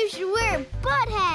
You should wear a butt hat.